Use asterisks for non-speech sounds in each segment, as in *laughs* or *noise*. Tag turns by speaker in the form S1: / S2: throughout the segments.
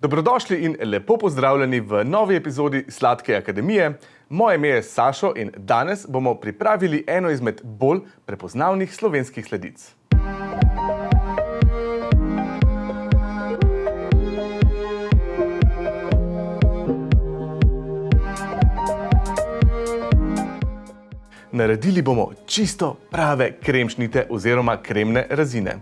S1: Dobrodošli in lepo pozdravljeni v novi epizodi Sladke akademije. Moje ime je Sašo in danes bomo pripravili eno izmed bolj prepoznavnih slovenskih sledic. Naredili bomo čisto prave kremšnite oziroma kremne razine.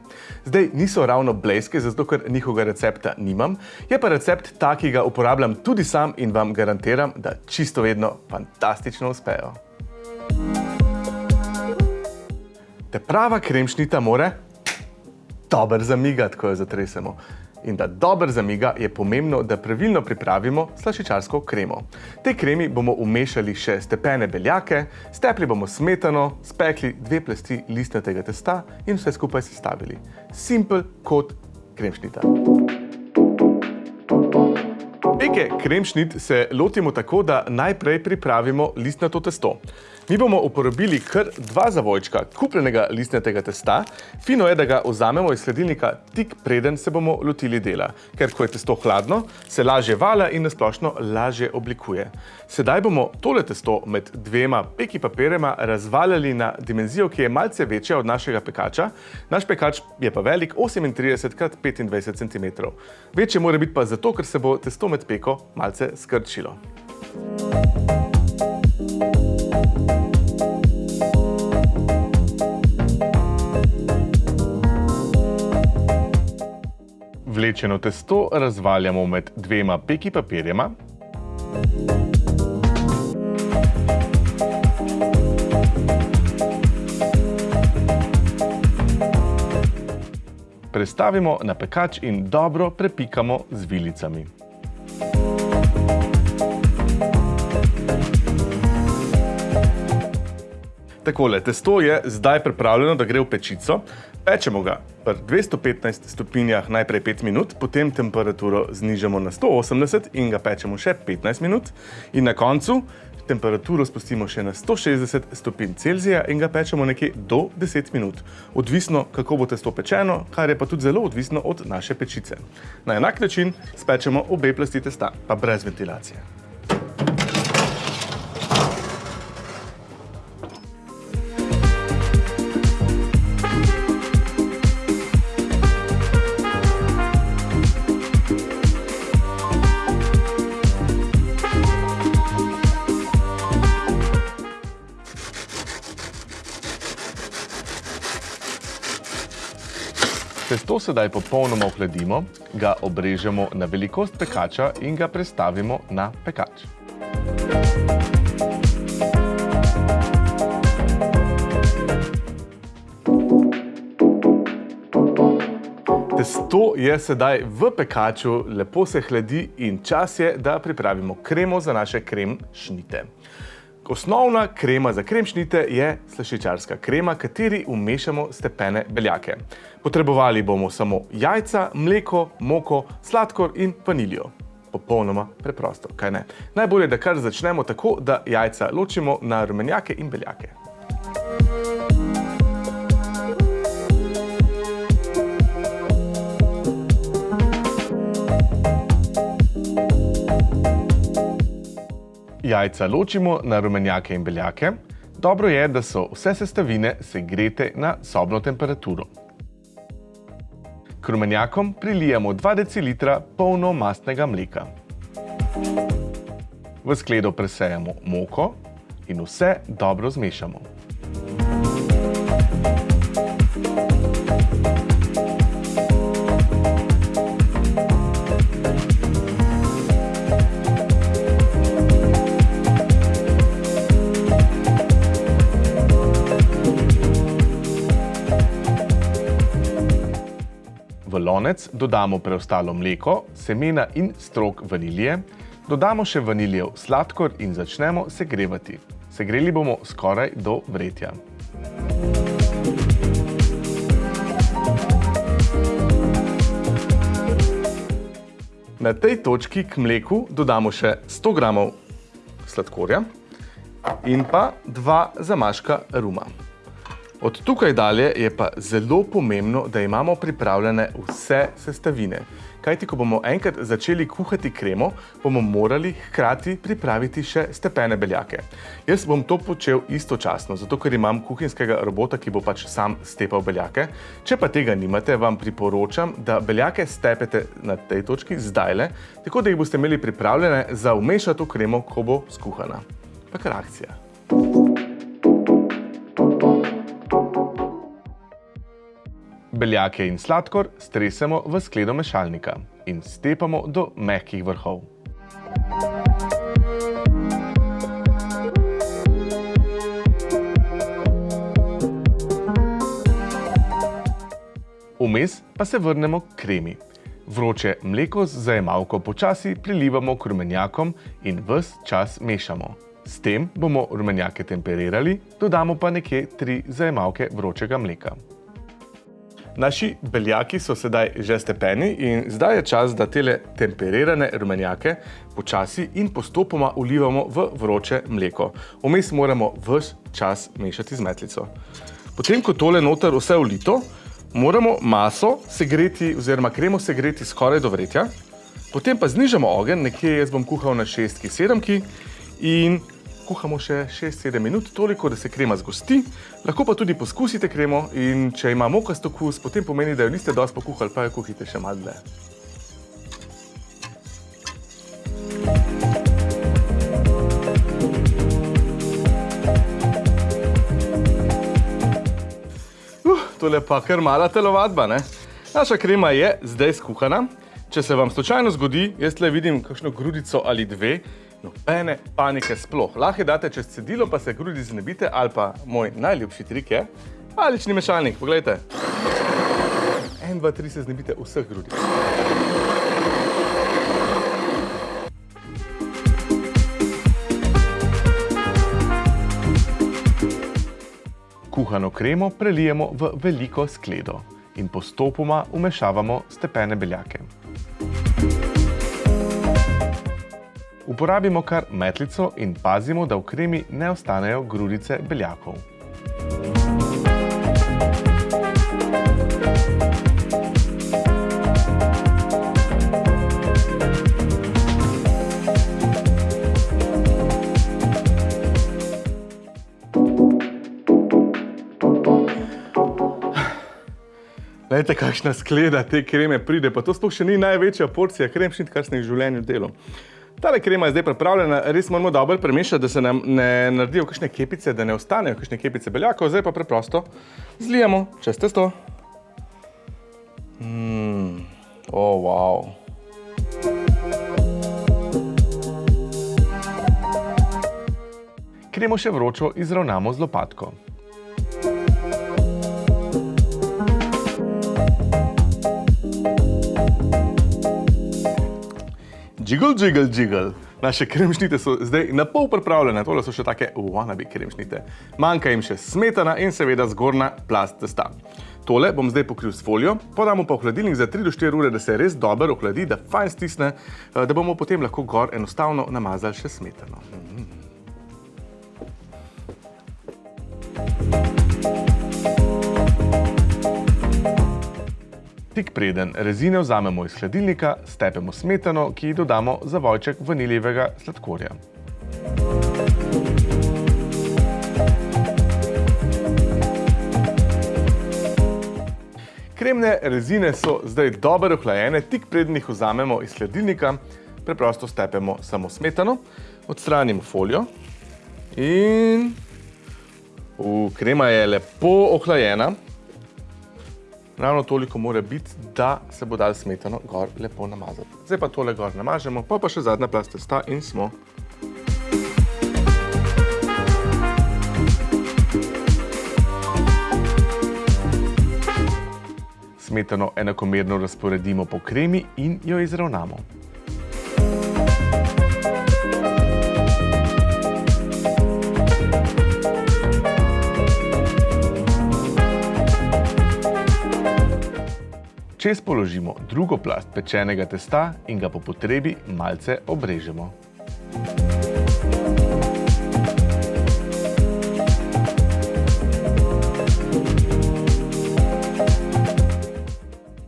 S1: Zdaj niso ravno bleske, zato ker njihovega recepta nimam, je pa recept ta, ki ga uporabljam tudi sam in vam garantiram, da čisto vedno fantastično uspejo. Te prava kremšnita more dober zamigati, ko jo zatresemo in da dober zamiga, je pomembno, da pravilno pripravimo slašičarsko kremo. Tej kremi bomo umešali še stepene beljake, stepli bomo smetano, spekli dve plasti listnatega testa in vse skupaj sestavili. Simpel kot kremšnita. Peke kremšnit se lotimo tako, da najprej pripravimo listnato testo. Mi bomo uporabili kar dva zavojčka kupljenega listnatega testa. Fino je, da ga vzamemo iz sledilnika tik preden se bomo lotili dela, ker ko je testo hladno, se lažje vala in nasplošno lažje oblikuje. Sedaj bomo tole testo med dvema peki papirema razvaljali na dimenzijo, ki je malce večja od našega pekača. Naš pekač je pa velik 38 x 25 cm. Večje mora biti pa zato, ker se bo testo med peko malce skrčilo. Vlečeno testo razvaljamo med dvema peki papirjema. Prestavimo na pekač in dobro prepikamo z vilicami. Takole, testo je zdaj pripravljeno, da gre v pečico. Pečemo ga pri 215 stopinjah najprej 5 minut, potem temperaturo znižamo na 180 in ga pečemo še 15 minut. In na koncu temperaturo spustimo še na 160 stopinj Celzija in ga pečemo nekje do 10 minut. Odvisno, kako bo testo pečeno, kar je pa tudi zelo odvisno od naše pečice. Na enak način spečemo obe plasti testa, pa brez ventilacije. Testo sedaj popolnoma ohladimo, ga obrežemo na velikost pekača in ga prestavimo na pekač. Testo je sedaj v pekaču, lepo se hladi in čas je, da pripravimo kremo za naše krem šnite. Osnovna krema za kremšnite je slašičarska krema, kateri umešamo stepene beljake. Potrebovali bomo samo jajca, mleko, moko, sladkor in vaniljo. Popolnoma preprosto, kaj ne? Najbolje, da kar začnemo tako, da jajca ločimo na rumenjake in beljake. Jajca ločimo na rumenjake in beljake. Dobro je, da so vse sestavine segrete na sobno temperaturo. K rumenjakom prilijemo 2 decilitra polno mastnega mleka. V skledo presejemo moko in vse dobro zmešamo. Lonec dodamo preostalo mleko, semena in strok vanilije, dodamo še vaniljev sladkor in začnemo segrevati. Segreli bomo skoraj do vretja. Na tej točki k mleku dodamo še 100 gramov sladkorja in pa dva zamaška ruma. Od tukaj dalje je pa zelo pomembno, da imamo pripravljene vse sestavine. kajti ko bomo enkrat začeli kuhati kremo, bomo morali hkrati pripraviti še stepene beljake. Jaz bom to počel istočasno, zato ker imam kuhinskega robota, ki bo pač sam stepal beljake. Če pa tega nimate, vam priporočam, da beljake stepete na tej točki zdajle, tako da jih boste imeli pripravljene za vmešati v kremo, ko bo skuhana. Pa kar akcija. Beljake in sladkor stresemo v skledo mešalnika in stepamo do mehkih vrhov. Vmes pa se vrnemo k kremi. Vroče mleko z zajemalko počasi prilivamo k rumenjakom in ves čas mešamo. S tem bomo rumenjake temperirali, dodamo pa nekje tri zajemalke vročega mleka. Naši beljaki so sedaj že stepeni in zdaj je čas, da tele temperirane rumenjake počasi in postopoma ulivamo v vroče mleko. Vmes moramo vse čas mešati z metlico. Potem, ko tole noter vse ulito, moramo maso segreti oziroma kremo segreti skoraj do vretja. Potem pa znižamo ogen, nekje jaz bom kuhal na šestki, sedemki in kuhamo še 6-7 minut, toliko, da se krema zgosti. Lahko pa tudi poskusite kremo in če ima mokast okus, potem pomeni, da jo niste dosti pokuhali, pa jo kuhite še malo dlje. Uh, tole pa kar mala telovadba, ne? Naša krema je zdaj skuhana. Če se vam slučajno zgodi, jaz tle vidim kakšno grudico ali dve, nobene panike sploh. Lahko date čez cedilo, pa se grudi znebite, ali pa moj najljubši trik je palični mešalnik. Poglejte. En, dva, tri se znebite vseh grudic. Kuhano kremo prelijemo v veliko skledo in postopoma umešavamo stepene beljake. Uporabimo kar metlico in pazimo, da v kremi ne ostanejo grudice beljakov. Glejte, kakšna skleda te kreme pride, pa to sploh še ni največja porcija kremšnit, kar sem jih v življenju delal. Tale krema je zdaj pripravljena, res moramo dobro premešati, da se nam ne naredijo kakšne kepice, da ne ostanejo kakšne kepice beljakov. Zdaj pa preprosto zlijemo čez testo. Mmm, oh, wow. Kremo še vročo izravnamo z lopatko. Jiggle, jiggle, jiggle. Naše kremšnite so zdaj na pol pripravljene, tole so še take wannabe kremšnite. Manjka jim še smetana in seveda zgornja plast testa. Tole bom zdaj pokril s folijo, podamo pa v hladilnik za 3 do 4 ure, da se res dobro ohladi, da fajn stisne, eh, da bomo potem lahko gor enostavno namazali še smetano. Mm. Tik preden rezine vzamemo iz hladilnika, stepemo smetano, ki ji dodamo zavojček vaniljevega sladkorja. Kremne rezine so zdaj dobro ohlajene, tik preden jih vzamemo iz hladilnika, preprosto stepemo samo smetano, odstranimo folijo in krema je lepo ohlajena. Ravno toliko mora biti, da se bo dal smetano gor lepo namazati. Zdaj pa tole gor namažemo, pa pa še zadnja plast testa in smo. Smetano enakomerno razporedimo po kremi in jo izravnamo. Čez položimo drugo plast pečenega testa in ga po potrebi malce obrežemo.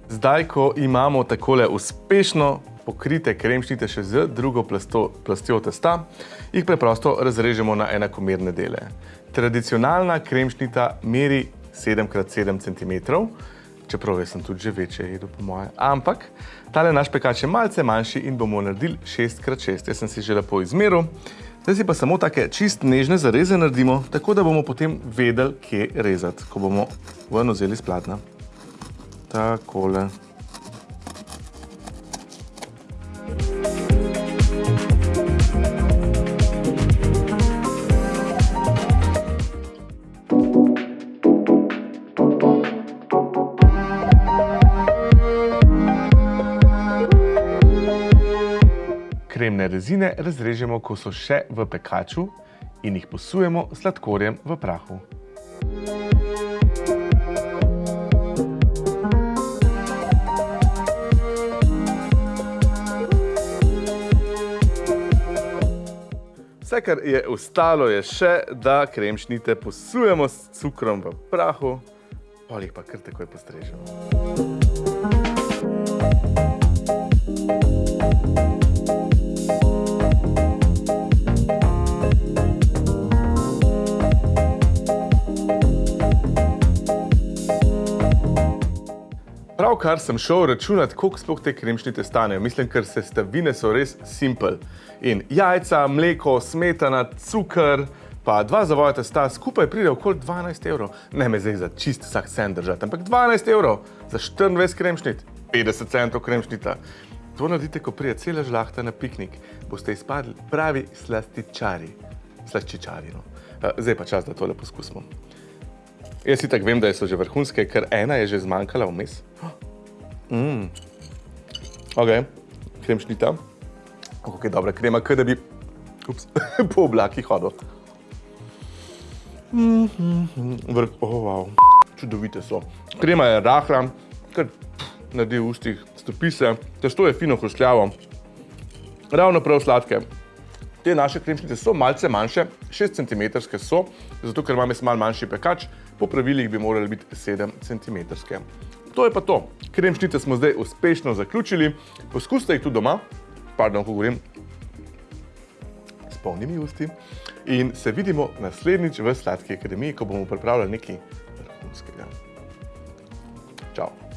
S1: zdaj, ko imamo takole uspešno pokrite kremšnite še z drugo plasto, plastjo testa, jih preprosto razrežemo na enakomerne dele. Tradicionalna kremšnita meri 7x7 cm, čeprav jaz sem tudi že večje jedu po moje. Ampak, tale naš pekač je malce manjši in bomo naredili 6x6. Jaz sem si že lepo izmeril. Zdaj si pa samo take čist nežne zareze naredimo, tako da bomo potem vedeli, kje rezati, ko bomo ven vzeli iz platna. Takole. Rezine razrežemo, ko so še v pekaču in jih posujemo sladkorjem v prahu. Vse, kar je ostalo, je še, da kremšnite posujemo s cukrom v prahu, pol jih pa kar takoj postrežemo. Pravkar sem šel računati, koliko sploh te kremšnite stanejo. Mislim, ker sestavine so res simple. In jajca, mleko, smetana, cukr, pa dva zavoja testa, skupaj pride okoli 12 evrov. Ne me zdaj za čist vsak cent držati, ampak 12 evrov za 24 kremšnit, 50 centov kremšnita. To naredite, ko prije cela žlahta na piknik. Boste izpadli pravi slastičari. Slaščičari, no. Zdaj pa čas, da tole poskusimo. Jaz itak vem, da so že vrhunske, ker ena je že zmanjkala vmes. Mm. Ok, kremšnita. Kako je dobra krema, kaj da bi ups, *laughs* po oblakih hodil. Mm -hmm. Vrh, oh, wow. Čudovite so. Krema je rahla, kar naredi v ustih, stopi se. Testo je fino hrustljavo. Ravno prav sladke. Te naše kremšnite so malce manjše, 6 cm so, zato ker imam jaz malo manjši pekač, po pravilih bi morali biti 7 cm. To je pa to. Kremšnite smo zdaj uspešno zaključili. Poskusite jih tudi doma, pardon, ko govorim, s polnimi usti. In se vidimo naslednjič v Sladki akademiji, ko bomo pripravljali nekaj vrhunskega. Čau.